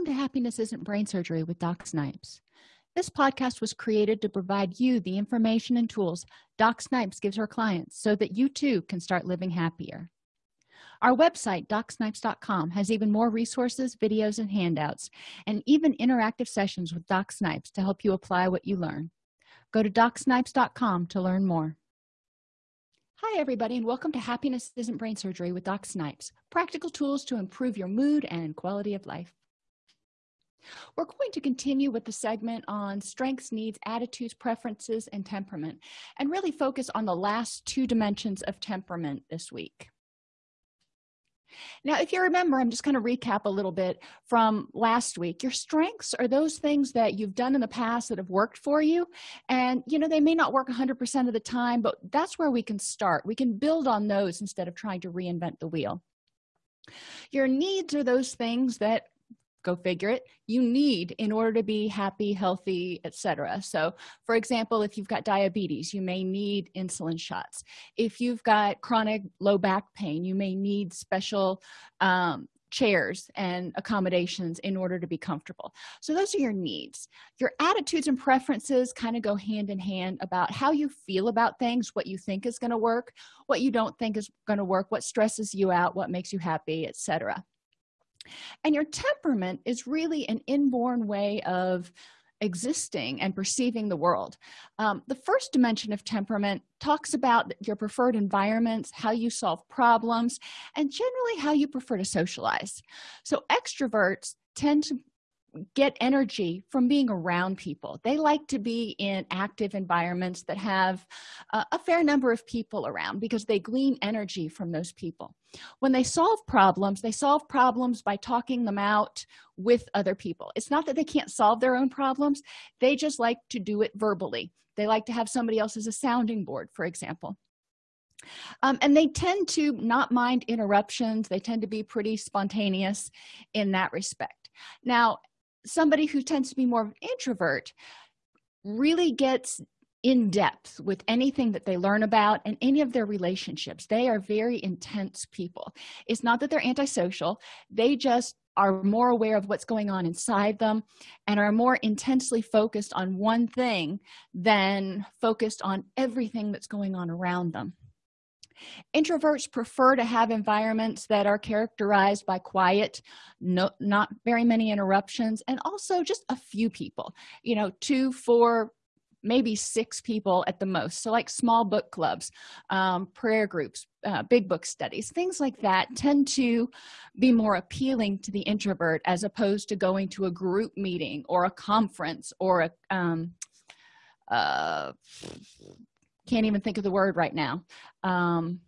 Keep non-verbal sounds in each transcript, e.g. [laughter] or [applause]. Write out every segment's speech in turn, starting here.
welcome to happiness isn't brain surgery with doc snipes. This podcast was created to provide you the information and tools doc snipes gives her clients so that you too can start living happier. Our website docsnipes.com has even more resources videos and handouts and even interactive sessions with doc snipes to help you apply what you learn. Go to docsnipes.com to learn more. Hi everybody and welcome to happiness isn't brain surgery with doc snipes practical tools to improve your mood and quality of life we're going to continue with the segment on strengths needs attitudes preferences and temperament and really focus on the last two dimensions of temperament this week. Now if you remember i'm just going to recap a little bit from last week. Your strengths are those things that you've done in the past that have worked for you and you know they may not work 100 percent of the time but that's where we can start. We can build on those instead of trying to reinvent the wheel. Your needs are those things that go figure it. You need in order to be happy healthy etc so for example if you've got diabetes you may need insulin shots. If you've got chronic low back pain you may need special um, chairs and accommodations in order to be comfortable. So those are your needs. Your attitudes and preferences kind of go hand in hand about how you feel about things what you think is going to work what you don't think is going to work what stresses you out what makes you happy etc and your temperament is really an inborn way of existing and perceiving the world. Um, the first dimension of temperament talks about your preferred environments how you solve problems and generally how you prefer to socialize. So extroverts tend to get energy from being around people. They like to be in active environments that have uh, a fair number of people around because they glean energy from those people. When they solve problems they solve problems by talking them out with other people. It's not that they can't solve their own problems. They just like to do it verbally. They like to have somebody else as a sounding board for example. Um, and they tend to not mind interruptions. They tend to be pretty spontaneous in that respect. Now somebody who tends to be more of an introvert really gets in depth with anything that they learn about and any of their relationships. They are very intense people. It's not that they're antisocial. They just are more aware of what's going on inside them and are more intensely focused on one thing than focused on everything that's going on around them introverts prefer to have environments that are characterized by quiet no not very many interruptions and also just a few people you know two four maybe six people at the most. So like small book clubs um, prayer groups uh, big book studies things like that tend to be more appealing to the introvert as opposed to going to a group meeting or a conference or a um, uh, can't even think of the word right now. Um,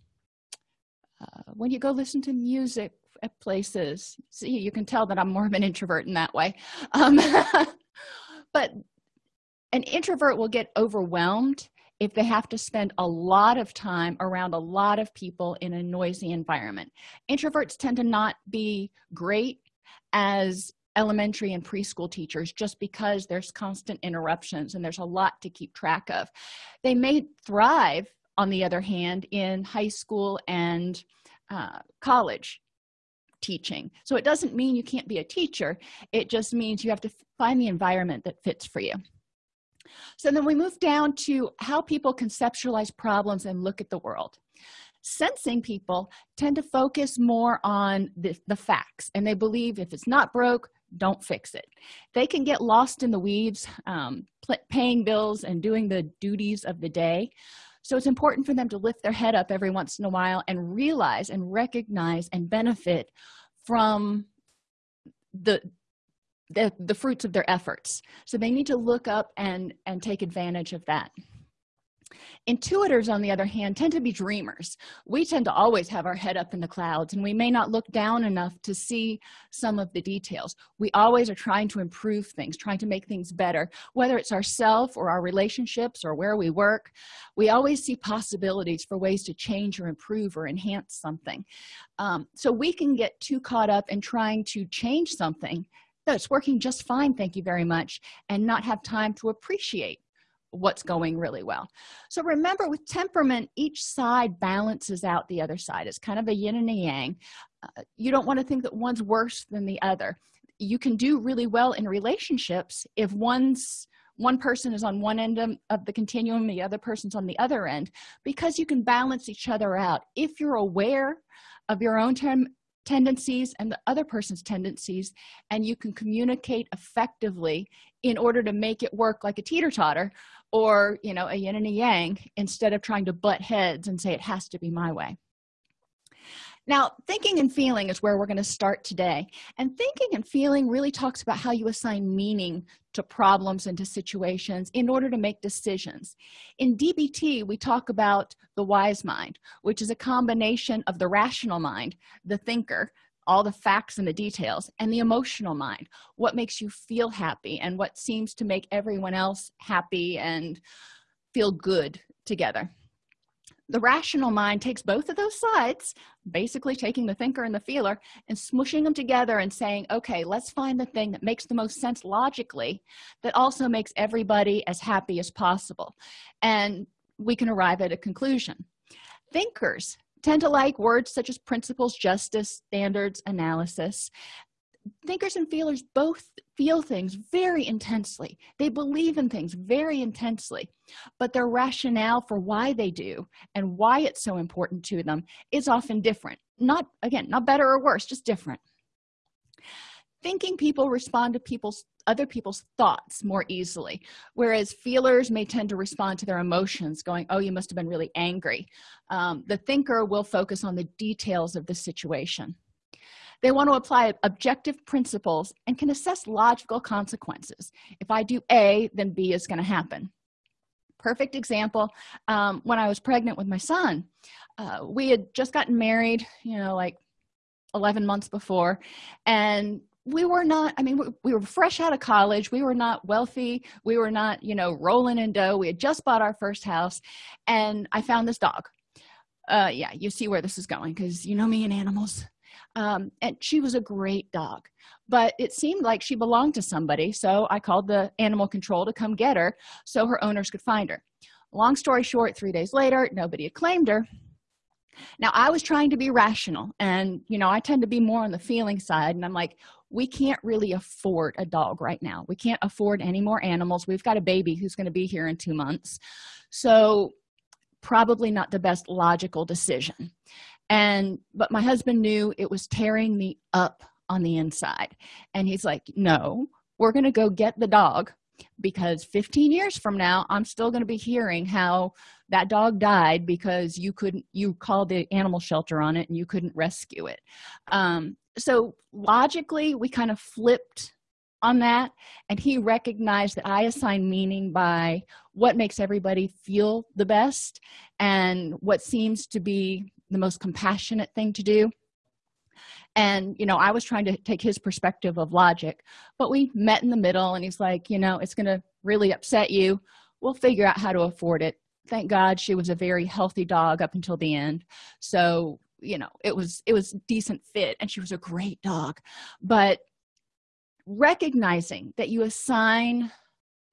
uh, when you go listen to music at places see you can tell that i'm more of an introvert in that way. Um, [laughs] but an introvert will get overwhelmed if they have to spend a lot of time around a lot of people in a noisy environment. Introverts tend to not be great as elementary and preschool teachers just because there's constant interruptions and there's a lot to keep track of. They may thrive on the other hand in high school and uh, college teaching. So it doesn't mean you can't be a teacher it just means you have to find the environment that fits for you. So then we move down to how people conceptualize problems and look at the world. Sensing people tend to focus more on the, the facts and they believe if it's not broke don't fix it. They can get lost in the weeds um, paying bills and doing the duties of the day. So it's important for them to lift their head up every once in a while and realize and recognize and benefit from the the, the fruits of their efforts. So they need to look up and and take advantage of that intuitors on the other hand tend to be dreamers. We tend to always have our head up in the clouds and we may not look down enough to see some of the details. We always are trying to improve things trying to make things better whether it's ourself or our relationships or where we work. We always see possibilities for ways to change or improve or enhance something. Um, so we can get too caught up in trying to change something that's working just fine thank you very much and not have time to appreciate what's going really well. So remember with temperament each side balances out the other side. It's kind of a yin and a yang. Uh, you don't want to think that one's worse than the other. You can do really well in relationships if one's one person is on one end of the continuum the other person's on the other end because you can balance each other out. If you're aware of your own term tendencies and the other person's tendencies and you can communicate effectively in order to make it work like a teeter-totter or you know a yin and a yang instead of trying to butt heads and say it has to be my way. Now thinking and feeling is where we're going to start today. And thinking and feeling really talks about how you assign meaning to problems and to situations in order to make decisions. In dbt we talk about the wise mind which is a combination of the rational mind the thinker all the facts and the details and the emotional mind what makes you feel happy and what seems to make everyone else happy and feel good together. The rational mind takes both of those sides basically taking the thinker and the feeler and smushing them together and saying okay let's find the thing that makes the most sense logically that also makes everybody as happy as possible. And we can arrive at a conclusion. Thinkers tend to like words such as principles justice standards analysis. Thinkers and feelers both feel things very intensely. They believe in things very intensely. But their rationale for why they do and why it's so important to them is often different. Not again not better or worse just different thinking people respond to people's other people's thoughts more easily. Whereas feelers may tend to respond to their emotions going oh you must have been really angry. Um, the thinker will focus on the details of the situation. They want to apply objective principles and can assess logical consequences. If i do a then b is going to happen. Perfect example um, when i was pregnant with my son uh, we had just gotten married you know like 11 months before and we were not i mean we, we, were fresh out of college. We were not wealthy. We were not you know rolling in dough. We had just bought our first house and i found this dog. Uh yeah you see where this is going because you know me and animals. Um, and she was a great dog but it seemed like she belonged to somebody so i called the animal control to come get her so her owners could find her. Long story short three days later nobody had claimed her now i was trying to be rational and you know i tend to be more on the feeling side and i'm like we can't really afford a dog right now. We can't afford any more animals. We've got a baby who's going to be here in two months. So probably not the best logical decision. And but my husband knew it was tearing me up on the inside. And he's like no we're going to go get the dog because 15 years from now i'm still going to be hearing how that dog died because you couldn't you called the animal shelter on it and you couldn't rescue it. Um, so logically we kind of flipped on that and he recognized that i assign meaning by what makes everybody feel the best and what seems to be the most compassionate thing to do and you know i was trying to take his perspective of logic but we met in the middle and he's like you know it's going to really upset you. We'll figure out how to afford it. Thank god she was a very healthy dog up until the end. So you know it was it was decent fit and she was a great dog. But recognizing that you assign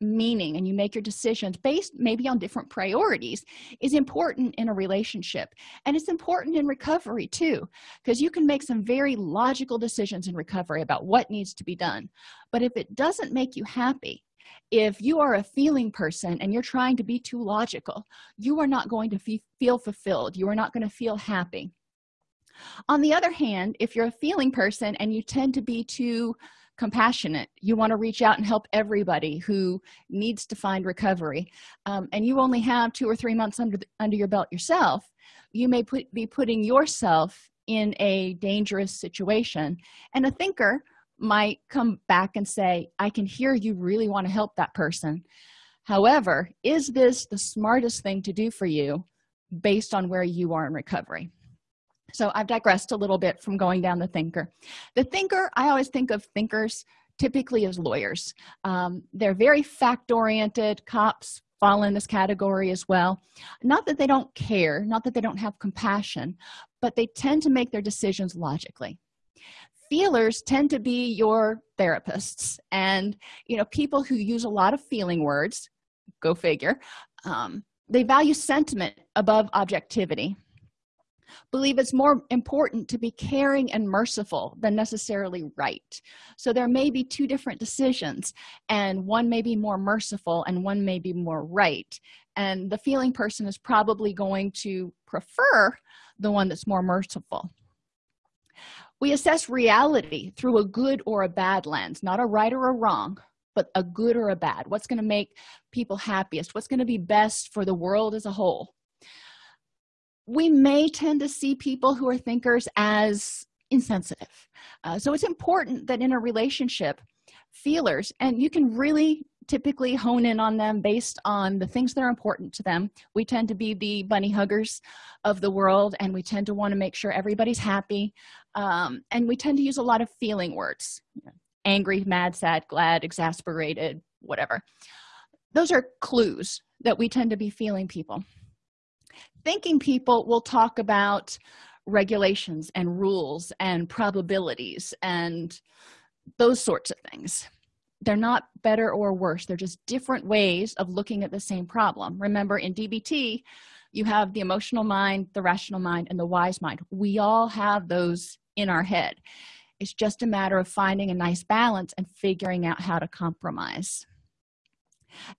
meaning and you make your decisions based maybe on different priorities is important in a relationship. And it's important in recovery too because you can make some very logical decisions in recovery about what needs to be done. But if it doesn't make you happy if you are a feeling person and you're trying to be too logical you are not going to feel fulfilled. You are not going to feel happy. On the other hand if you're a feeling person and you tend to be too compassionate. You want to reach out and help everybody who needs to find recovery. Um, and you only have two or three months under the, under your belt yourself. You may put, be putting yourself in a dangerous situation. And a thinker might come back and say i can hear you really want to help that person. However is this the smartest thing to do for you based on where you are in recovery so i've digressed a little bit from going down the thinker. The thinker i always think of thinkers typically as lawyers. Um, they're very fact oriented cops fall in this category as well. Not that they don't care not that they don't have compassion but they tend to make their decisions logically. Feelers tend to be your therapists and you know people who use a lot of feeling words go figure um, they value sentiment above objectivity believe it's more important to be caring and merciful than necessarily right. So there may be two different decisions and one may be more merciful and one may be more right. And the feeling person is probably going to prefer the one that's more merciful. We assess reality through a good or a bad lens not a right or a wrong but a good or a bad. What's going to make people happiest? What's going to be best for the world as a whole we may tend to see people who are thinkers as insensitive. Uh, so it's important that in a relationship feelers and you can really typically hone in on them based on the things that are important to them. We tend to be the bunny huggers of the world and we tend to want to make sure everybody's happy um, and we tend to use a lot of feeling words. Angry mad sad glad exasperated whatever. Those are clues that we tend to be feeling people thinking people will talk about regulations and rules and probabilities and those sorts of things. They're not better or worse. They're just different ways of looking at the same problem. Remember in dbt you have the emotional mind the rational mind and the wise mind. We all have those in our head. It's just a matter of finding a nice balance and figuring out how to compromise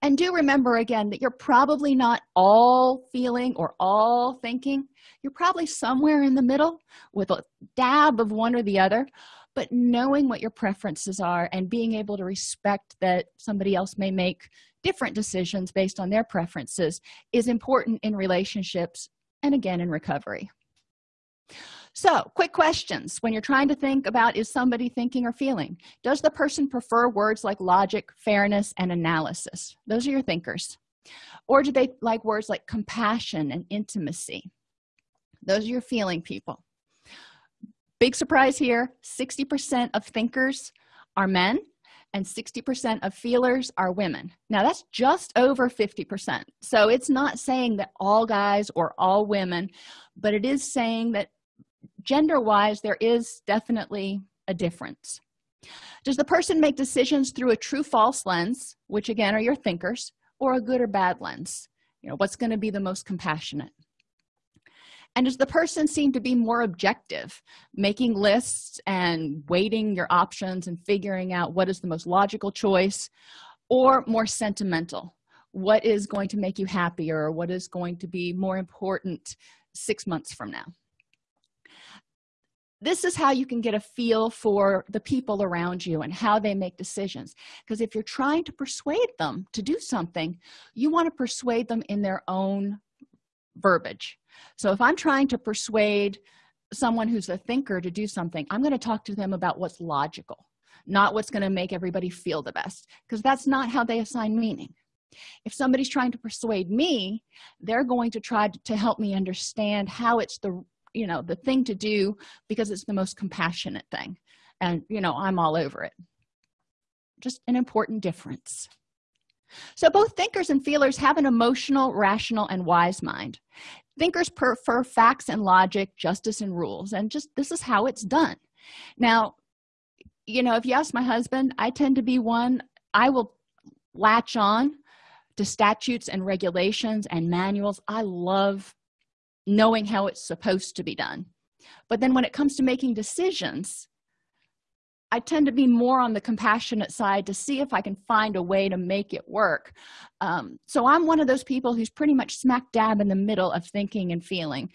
and do remember again that you're probably not all feeling or all thinking. You're probably somewhere in the middle with a dab of one or the other but knowing what your preferences are and being able to respect that somebody else may make different decisions based on their preferences is important in relationships and again in recovery so quick questions. When you're trying to think about is somebody thinking or feeling does the person prefer words like logic fairness and analysis? Those are your thinkers. Or do they like words like compassion and intimacy? Those are your feeling people. Big surprise here 60 percent of thinkers are men and 60 percent of feelers are women. Now that's just over 50 percent. So it's not saying that all guys or all women but it is saying that gender wise there is definitely a difference. Does the person make decisions through a true false lens which again are your thinkers or a good or bad lens? You know what's going to be the most compassionate? And does the person seem to be more objective making lists and weighting your options and figuring out what is the most logical choice or more sentimental? What is going to make you happier? Or what is going to be more important six months from now this is how you can get a feel for the people around you and how they make decisions. Because if you're trying to persuade them to do something you want to persuade them in their own verbiage. So if i'm trying to persuade someone who's a thinker to do something i'm going to talk to them about what's logical not what's going to make everybody feel the best because that's not how they assign meaning. If somebody's trying to persuade me they're going to try to help me understand how it's the you know the thing to do because it's the most compassionate thing. And you know i'm all over it. Just an important difference. So both thinkers and feelers have an emotional rational and wise mind. Thinkers prefer facts and logic justice and rules and just this is how it's done. Now you know if you ask my husband i tend to be one i will latch on to statutes and regulations and manuals. I love knowing how it's supposed to be done. But then when it comes to making decisions i tend to be more on the compassionate side to see if i can find a way to make it work. Um, so i'm one of those people who's pretty much smack dab in the middle of thinking and feeling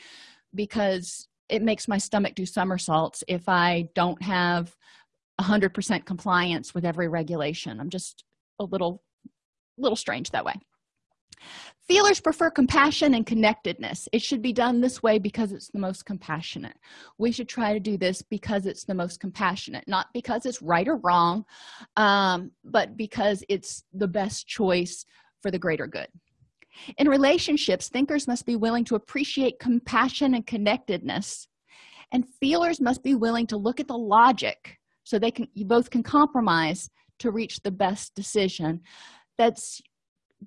because it makes my stomach do somersaults if i don't have 100% compliance with every regulation. I'm just a little little strange that way feelers prefer compassion and connectedness. It should be done this way because it's the most compassionate. We should try to do this because it's the most compassionate not because it's right or wrong um, but because it's the best choice for the greater good. In relationships thinkers must be willing to appreciate compassion and connectedness and feelers must be willing to look at the logic so they can you both can compromise to reach the best decision. That's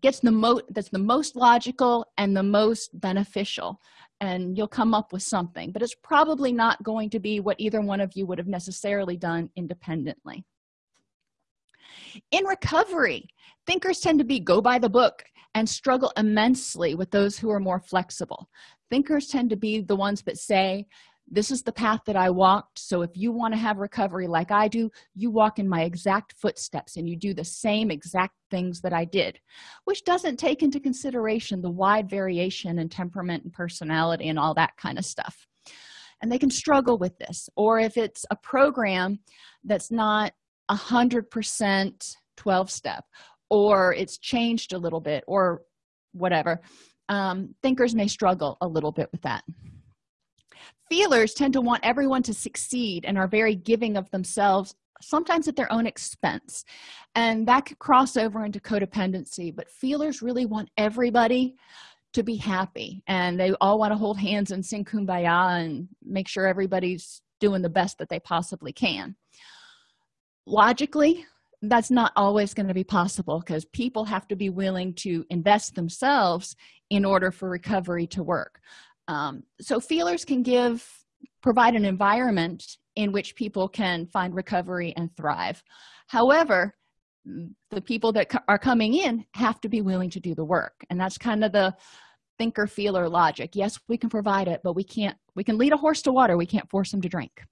gets the most that's the most logical and the most beneficial and you'll come up with something but it's probably not going to be what either one of you would have necessarily done independently. In recovery thinkers tend to be go by the book and struggle immensely with those who are more flexible. Thinkers tend to be the ones that say this is the path that i walked so if you want to have recovery like i do you walk in my exact footsteps and you do the same exact things that i did which doesn't take into consideration the wide variation in temperament and personality and all that kind of stuff. And they can struggle with this or if it's a program that's not a hundred percent 12 step or it's changed a little bit or whatever um, thinkers may struggle a little bit with that feelers tend to want everyone to succeed and are very giving of themselves sometimes at their own expense. And that could cross over into codependency but feelers really want everybody to be happy. And they all want to hold hands and sing kumbaya and make sure everybody's doing the best that they possibly can. Logically that's not always going to be possible because people have to be willing to invest themselves in order for recovery to work um, so feelers can give provide an environment in which people can find recovery and thrive. However the people that are coming in have to be willing to do the work and that's kind of the thinker feeler logic. Yes we can provide it but we can't we can lead a horse to water. We can't force them to drink.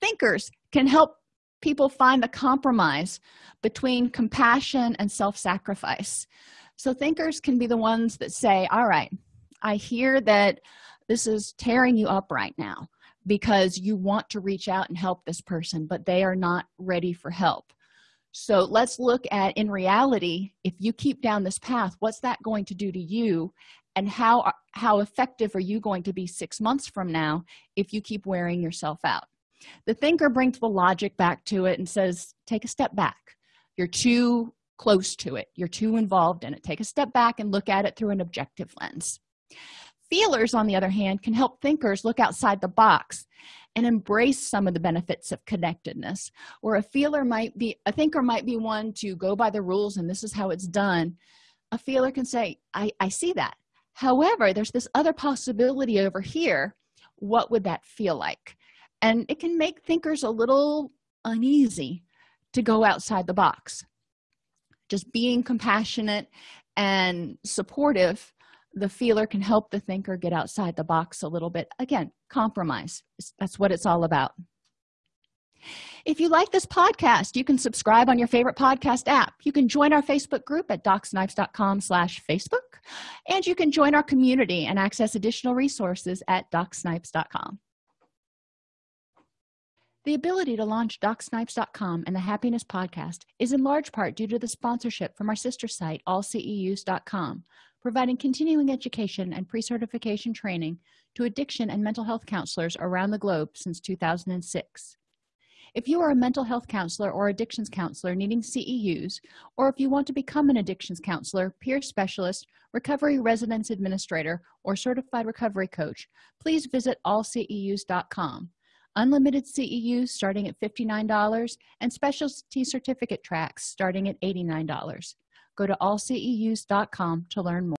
Thinkers can help people find the compromise between compassion and self-sacrifice. So thinkers can be the ones that say all right i hear that this is tearing you up right now because you want to reach out and help this person but they are not ready for help. So let's look at in reality if you keep down this path what's that going to do to you? And how how effective are you going to be six months from now if you keep wearing yourself out? The thinker brings the logic back to it and says take a step back. You're too close to it. You're too involved in it. Take a step back and look at it through an objective lens feelers on the other hand can help thinkers look outside the box and embrace some of the benefits of connectedness or a feeler might be a thinker might be one to go by the rules and this is how it's done. A feeler can say i i see that. However there's this other possibility over here. What would that feel like? And it can make thinkers a little uneasy to go outside the box. Just being compassionate and supportive the feeler can help the thinker get outside the box a little bit. Again compromise. That's what it's all about. If you like this podcast you can subscribe on your favorite podcast app. You can join our facebook group at docsnipes.com slash facebook and you can join our community and access additional resources at docsnipes.com the ability to launch docsnipes.com and the happiness podcast is in large part due to the sponsorship from our sister site allceus.com providing continuing education and pre-certification training to addiction and mental health counselors around the globe since 2006 if you are a mental health counselor or addictions counselor needing ceus or if you want to become an addictions counselor peer specialist recovery residence administrator or certified recovery coach please visit allceus.com unlimited ceus starting at $59 and specialty certificate tracks starting at $89 go to allceus.com to learn more